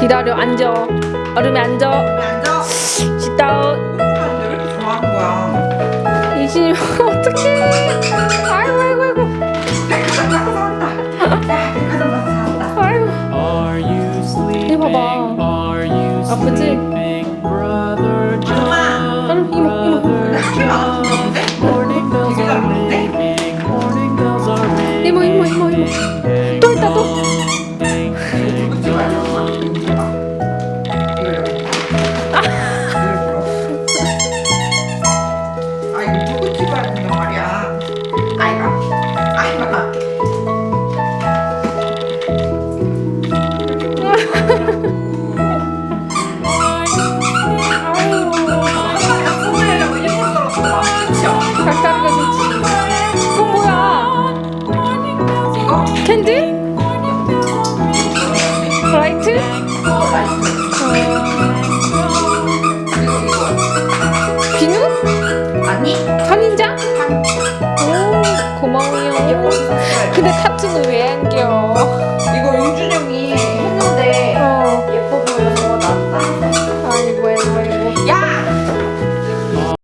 기다려 앉아 얼음에 앉아 왜 앉아? sit 왜 이렇게 좋아하는 거야? 이진이 어떡해 아이고 아이고 아이고 백화점 가서 사왔다. 야, 백화점 가서 사왔다. 아이고 Are you sleeping? 봐봐. Are you 아프지? John? 얼음 이모 이모 근데 학교 나가서 그러는데? Morning bells 되게 are 잘하는데? ringing, morning bells are ringing. 이모 이모 이모 이모 또 있다, 또. 캔디? 라이트? 어. 비누? 아니? 선인장? 한오 고마워요 근데 타투는 왜 안겨